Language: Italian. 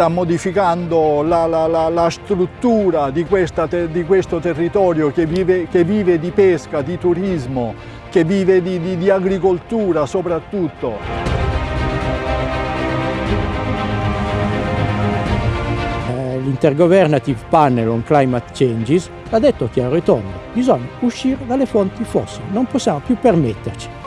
sta modificando la, la, la, la struttura di, questa, di, questo territorio che vive, che vive, di pesca, di turismo, che vive di, di, di agricoltura soprattutto. Eh, L'Intergovernative Panel on Climate Changes ha detto chiaro e tondo, bisogna uscire dalle fonti fossili, non possiamo più permetterci